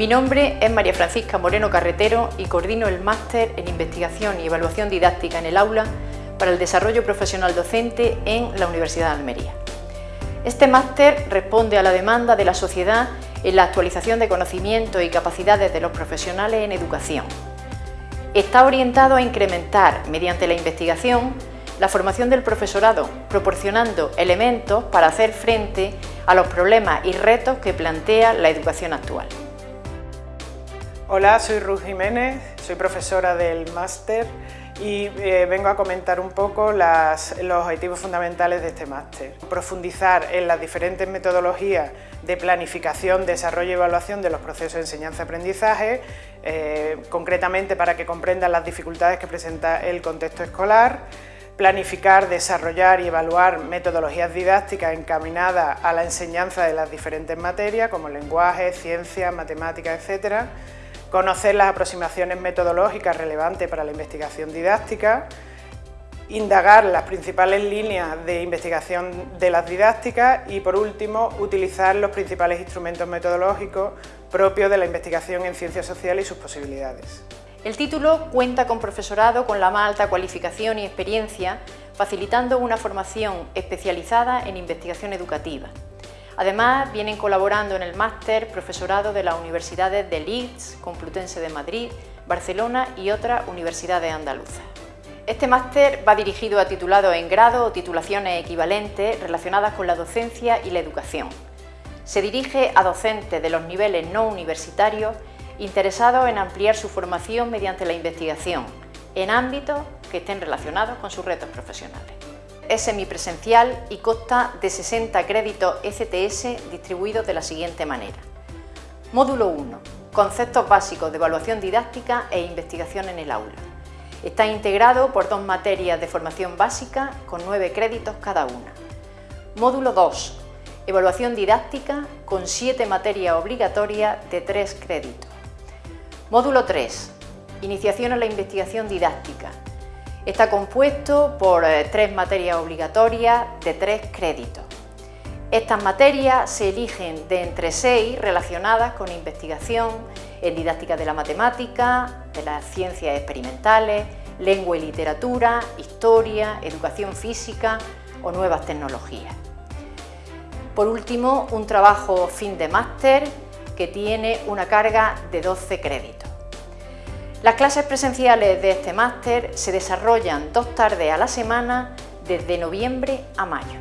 Mi nombre es María Francisca Moreno Carretero y coordino el máster en Investigación y Evaluación Didáctica en el Aula para el Desarrollo Profesional Docente en la Universidad de Almería. Este máster responde a la demanda de la sociedad en la actualización de conocimientos y capacidades de los profesionales en educación. Está orientado a incrementar, mediante la investigación, la formación del profesorado, proporcionando elementos para hacer frente a los problemas y retos que plantea la educación actual. Hola, soy Ruth Jiménez, soy profesora del máster y eh, vengo a comentar un poco los objetivos fundamentales de este máster. Profundizar en las diferentes metodologías de planificación, desarrollo y evaluación de los procesos de enseñanza-aprendizaje, eh, concretamente para que comprendan las dificultades que presenta el contexto escolar, planificar, desarrollar y evaluar metodologías didácticas encaminadas a la enseñanza de las diferentes materias como lenguaje, ciencia, matemáticas, etc., conocer las aproximaciones metodológicas relevantes para la investigación didáctica, indagar las principales líneas de investigación de las didácticas y, por último, utilizar los principales instrumentos metodológicos propios de la investigación en ciencias sociales y sus posibilidades. El título cuenta con profesorado con la más alta cualificación y experiencia, facilitando una formación especializada en investigación educativa. Además, vienen colaborando en el máster profesorado de las universidades de Leeds, Complutense de Madrid, Barcelona y otras universidades andaluzas. Este máster va dirigido a titulados en grado o titulaciones equivalentes relacionadas con la docencia y la educación. Se dirige a docentes de los niveles no universitarios interesados en ampliar su formación mediante la investigación en ámbitos que estén relacionados con sus retos profesionales es semipresencial y consta de 60 créditos ECTS distribuidos de la siguiente manera. Módulo 1. Conceptos básicos de evaluación didáctica e investigación en el aula. Está integrado por dos materias de formación básica con 9 créditos cada una. Módulo 2. Evaluación didáctica con 7 materias obligatorias de 3 créditos. Módulo 3. Iniciación a la investigación didáctica Está compuesto por eh, tres materias obligatorias de tres créditos. Estas materias se eligen de entre seis relacionadas con investigación en didáctica de la matemática, de las ciencias experimentales, lengua y literatura, historia, educación física o nuevas tecnologías. Por último, un trabajo fin de máster que tiene una carga de 12 créditos. Las clases presenciales de este máster se desarrollan dos tardes a la semana desde noviembre a mayo.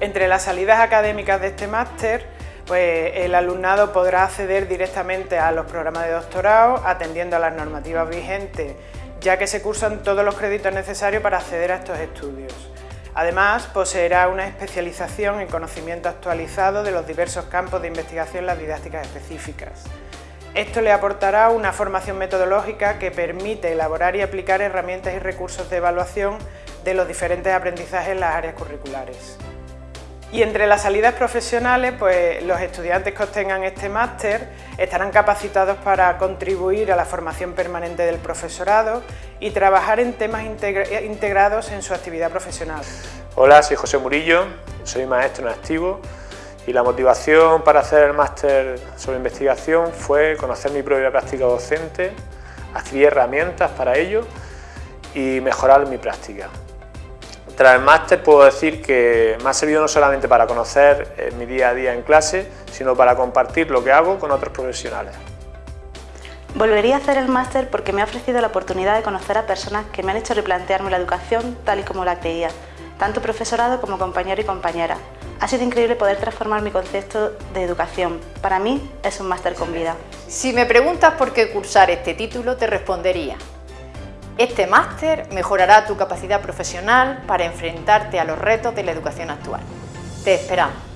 Entre las salidas académicas de este máster, pues el alumnado podrá acceder directamente a los programas de doctorado atendiendo a las normativas vigentes, ya que se cursan todos los créditos necesarios para acceder a estos estudios. Además, poseerá una especialización en conocimiento actualizado de los diversos campos de investigación las didácticas específicas. Esto le aportará una formación metodológica que permite elaborar y aplicar herramientas y recursos de evaluación de los diferentes aprendizajes en las áreas curriculares. Y entre las salidas profesionales, pues los estudiantes que obtengan este máster estarán capacitados para contribuir a la formación permanente del profesorado y trabajar en temas integrados en su actividad profesional. Hola, soy José Murillo, soy maestro en activo y la motivación para hacer el máster sobre investigación fue conocer mi propia práctica docente, adquirir herramientas para ello y mejorar mi práctica. Tras el máster puedo decir que me ha servido no solamente para conocer eh, mi día a día en clase, sino para compartir lo que hago con otros profesionales. Volvería a hacer el máster porque me ha ofrecido la oportunidad de conocer a personas que me han hecho replantearme la educación tal y como la creía, tanto profesorado como compañero y compañera, ha sido increíble poder transformar mi concepto de educación. Para mí es un máster con vida. Si me preguntas por qué cursar este título, te respondería. Este máster mejorará tu capacidad profesional para enfrentarte a los retos de la educación actual. Te esperamos.